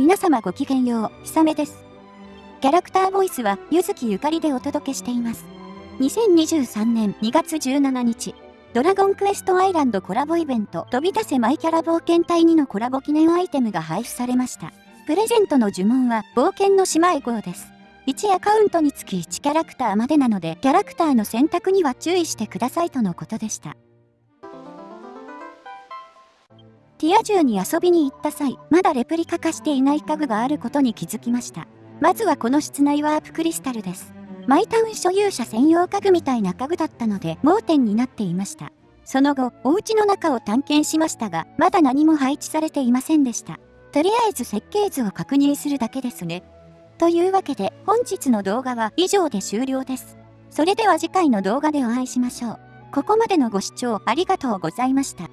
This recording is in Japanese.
皆様ごきげんよう、ひさめです。キャラクターボイスは、ゆずきゆかりでお届けしています。2023年2月17日、ドラゴンクエストアイランドコラボイベント、飛び出せマイキャラ冒険隊2のコラボ記念アイテムが配布されました。プレゼントの呪文は、冒険の姉妹号です。1アカウントにつき1キャラクターまでなので、キャラクターの選択には注意してくださいとのことでした。ティア銃に遊びに行った際、まだレプリカ化していない家具があることに気づきました。まずはこの室内ワープクリスタルです。マイタウン所有者専用家具みたいな家具だったので盲点になっていました。その後、お家の中を探検しましたが、まだ何も配置されていませんでした。とりあえず設計図を確認するだけですね。というわけで、本日の動画は以上で終了です。それでは次回の動画でお会いしましょう。ここまでのご視聴ありがとうございました。